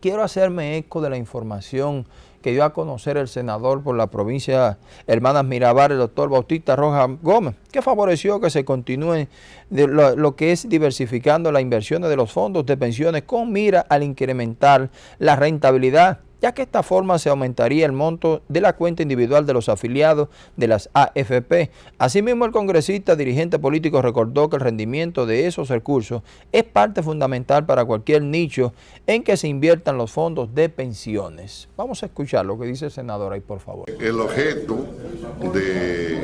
quiero hacerme eco de la información que dio a conocer el senador por la provincia Hermanas Mirabal, el doctor Bautista Rojas Gómez, que favoreció que se continúe lo, lo, que es diversificando las inversiones de los fondos de pensiones con mira al incrementar la rentabilidad ya que esta forma se aumentaría el monto de la cuenta individual de los afiliados de las AFP. Asimismo, el congresista dirigente político recordó que el rendimiento de esos recursos es parte fundamental para cualquier nicho en que se inviertan los fondos de pensiones. Vamos a escuchar lo que dice el senador ahí, por favor. El objeto de,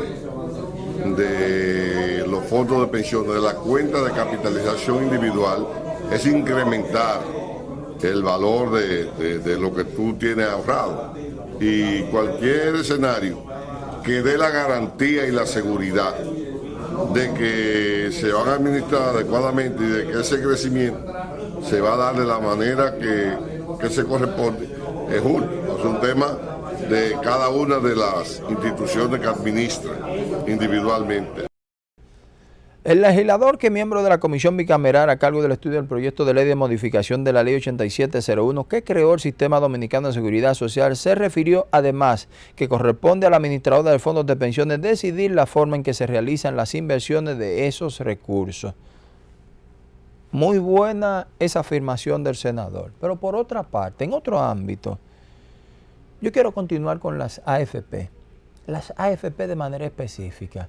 de los fondos de pensiones, de la cuenta de capitalización individual, es incrementar el valor de, lo que tú tienes ahorrado. Y cualquier escenario que dé la garantía y la seguridad de que se van a administrar adecuadamente y de que ese crecimiento se va a dar de la manera que, que se corresponde, es justo. Es un tema de cada una de las instituciones que administran individualmente. El legislador que es miembro de la comisión bicameral a cargo del estudio del proyecto de ley de modificación de la ley 8701 que creó el Sistema Dominicano de Seguridad Social se refirió además que corresponde a la administradora de fondos de pensiones decidir la forma en que se realizan las inversiones de esos recursos. Muy buena esa afirmación del senador, pero por otra parte, en otro ámbito, yo quiero continuar con las AFP, las AFP de manera específica.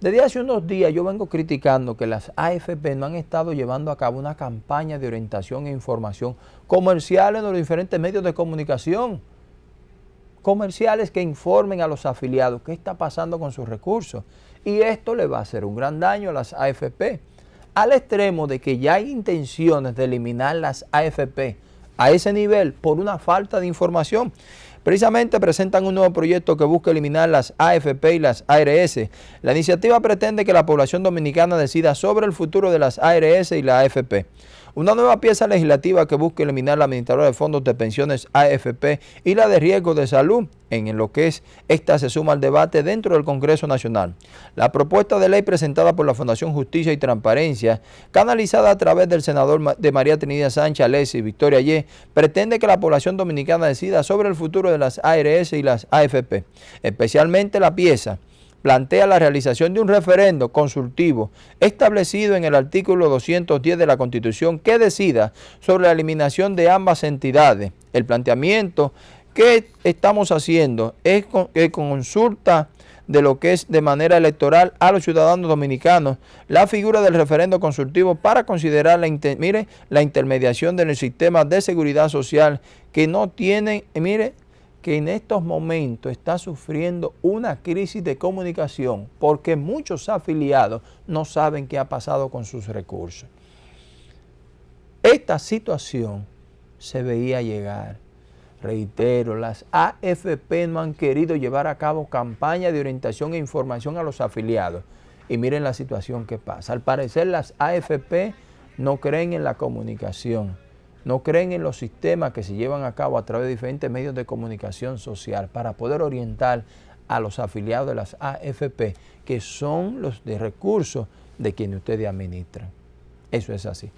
Desde hace unos días yo vengo criticando que las AFP no han estado llevando a cabo una campaña de orientación e información comercial en los diferentes medios de comunicación. Comerciales que informen a los afiliados qué está pasando con sus recursos. Y esto le va a hacer un gran daño a las AFP. Al extremo de que ya hay intenciones de eliminar las AFP a ese nivel por una falta de información. Precisamente presentan un nuevo proyecto que busca eliminar las AFP y las ARS. La iniciativa pretende que la población dominicana decida sobre el futuro de las ARS y la AFP. Una nueva pieza legislativa que busca eliminar la administradora de fondos de pensiones AFP y la de riesgo de salud, en lo que es esta se suma al debate dentro del Congreso Nacional. La propuesta de ley presentada por la Fundación Justicia y Transparencia, canalizada a través del senador de María Trinidad Sánchez Alessi y Victoria Ye, pretende que la población dominicana decida sobre el futuro de las ARS y las AFP, especialmente la pieza plantea la realización de un referendo consultivo establecido en el artículo 210 de la Constitución que decida sobre la eliminación de ambas entidades. El planteamiento que estamos haciendo es consulta de lo que es de manera electoral a los ciudadanos dominicanos la figura del referendo consultivo para considerar la, mire, la intermediación del sistema de seguridad social que no tienen, mire, que en estos momentos está sufriendo una crisis de comunicación porque muchos afiliados no saben qué ha pasado con sus recursos. Esta situación se veía llegar. Reitero, las AFP no han querido llevar a cabo campaña de orientación e información a los afiliados. Y miren la situación que pasa. Al parecer las AFP no creen en la comunicación no creen en los sistemas que se llevan a cabo a través de diferentes medios de comunicación social para poder orientar a los afiliados de las AFP, que son los de recursos de quienes ustedes administran. Eso es así.